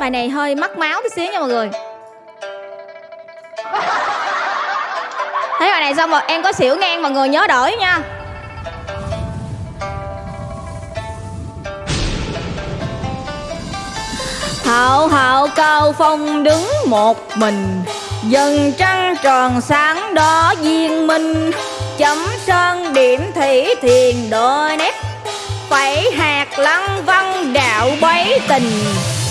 Bài này hơi mắc máu tí xíu nha mọi người. Thấy bài này xong rồi, em có xỉu ngang mọi người nhớ đổi nha. Hậu hậu cao phong đứng một mình. Dần trăng tròn sáng đó viên minh. Chấm sơn điểm thủy thiền đôi nét. Phẩy hạt lăng văn đạo bấy tình.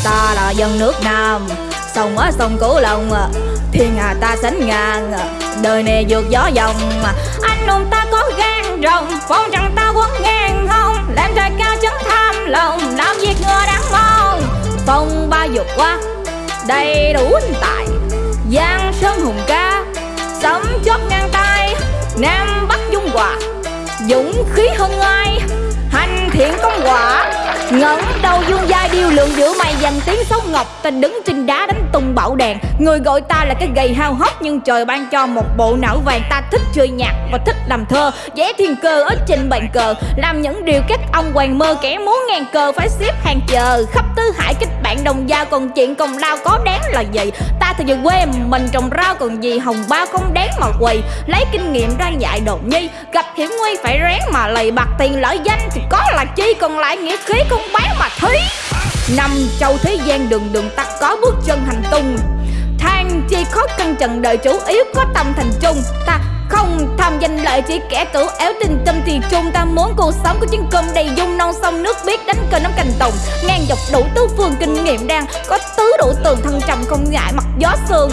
Ta là dân nước Nam. Sông ở sông Cửu Long à, Thiên hà ta sánh ngang à, Đời này vượt gió dòng à. Anh hùng ta có gan rồng, Phong trần ta quấn ngang không Làm trời cao chấn tham lòng, Làm việc ngừa đáng mong. Phong ba dục qua Đầy đủ tài, Giang sơn hùng ca, Sấm chót ngang tay Nam Bắc dung hòa, Dũng khí hơn ai Hành thiện công quả ngẩng đầu dương giai điêu lượng giữa mày dành tiếng xấu ngọc, ta đứng trên đá đánh tung bão đèn người gọi ta là cái gầy hao hốc nhưng trời ban cho một bộ não vàng. Ta thích chơi nhạc và thích làm thơ, vẽ thiên cơ ở trên bàn cờ. Làm những điều các ông hoàng mơ kẻ muốn ngàn cờ, phải xếp hàng chờ. Khắp tứ hải kết bạn đồng giao còn chuyện công lao có đáng là gì? Ta thì về quê mình trồng rau, còn gì hồng bao không đáng mà quỳ lấy kinh nghiệm ra dạy đột nhi, gặp hiểm nguy phải ráng mà lầy. Bạc tiền lợi danh thì có là chi, còn lại nghĩa khí không bán mà thí năm châu thế gian đường đường ta có bước chân hành tung. Than chi khó căn trần đời chủ yếu có tâm thành trung. Ta không tham danh lợi chỉ kẻ cửu éo tình tâm thì chung ta muốn cuộc sống của chiến cơm đầy dung, non sông nước biết đánh cờ nắm cành tùng. Ngang dọc đủ tứ phương kinh nghiệm đang có tứ đủ tường, thân trầm không ngại mặt gió sương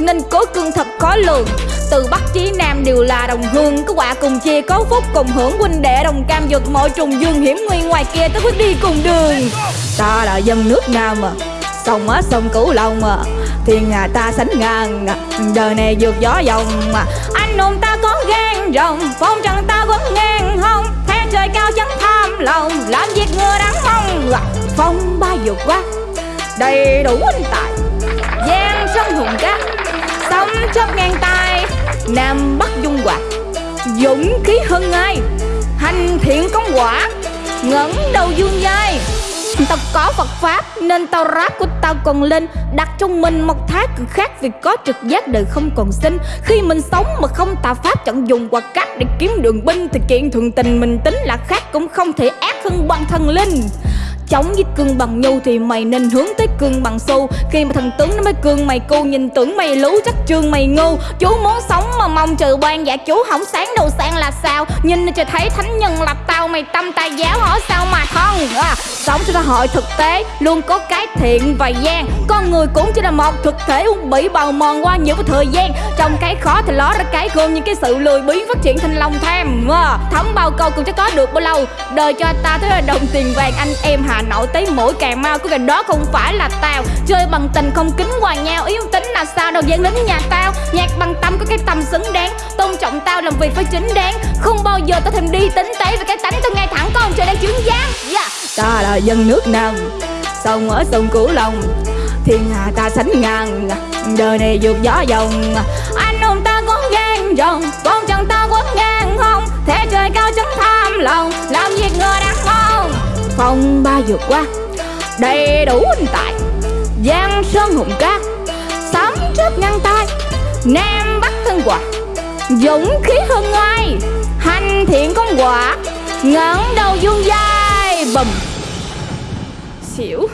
nên cố cương thật khó lường. Từ bắc chí nam đều là đồng hương, có quả cùng chia, có phúc cùng hưởng huynh đệ đồng cam vượt mọi trùng dương hiểm nguy ngoài kia tới quyết đi cùng đường. Ta là dân nước nam mà sông ở sông cửu long à thiên hà ta sánh ngang à. đời này vượt gió dòng mà anh hùng ta có gan rồng, phong trần ta quấn ngang hông theo trời cao chẳng tham lòng, làm việc người đáng mong à. phong ba vượt qua đầy đủ anh tài giang sông hùng cát sóng chớp ngang tay, nam bắc dung quạt dũng khí hơn ai, hành thiện công quả, ngẩng đầu dương dai. Tao có Phật Pháp nên tao rap của tao còn lên, Đặt trong mình một thái cực khác vì có trực giác đời không còn sinh. Khi mình sống mà không tà Pháp chẳng dùng hoặc cách để kiếm đường binh, Thì kiện thường tình mình tính là khác cũng không thể ác hơn bằng thần linh chống với cương bằng nhu thì mày nên hướng tới cương bằng xu khi mà thần tướng nó mới cương mày cu nhìn tưởng mày lú chắc trương mày ngu chú muốn sống mà mong trừ ban dạ chú không sáng đầu sang là sao? Nhìn cho thấy thánh nhân lập tao mày tâm tài giáo hỏi sao mà thân? À, sống cho xã hội thực tế luôn có cái thiện và gian. Con người cũng chỉ là một thực thể bị bào mòn qua nhiều cái thời gian. Trong cái khó thì ló ra cái gương những cái sự lười biếng phát triển thành lòng tham. À, thấm bao câu cũng chắc có được bao lâu. Đời cho ta thế là đồng tiền vàng anh em hà nội tới mỗi cà mau của cái đó không phải là tao. Chơi bằng tình không kính hòa nhau, yếu tính là sao đâu dẫn lính nhà tao. Nhạc bằng tâm có cái tầm xứng đáng, tôn trọng tao làm việc phải chính đáng. Không bao giờ tao thèm đi tính tế về cái tánh tao ngay thẳng con trời đang chứng gián yeah. ta là dân nước nam sông ở sông cửu long. Thiên hà ta sánh ngang, đời này vượt gió dòng. Anh hùng ta có gan rồng con chân ta quất ngang không thế trời cao chẳng tham lòng, làm việc người đáng phong ba vượt qua, đầy đủ anh tài. Giang sơn hùng ca sấm trước ngăn tay. Nam bắc thân quả dũng khí hơn ai. Hành thiện công quả ngẩng đầu dương dai bầm. Xỉu.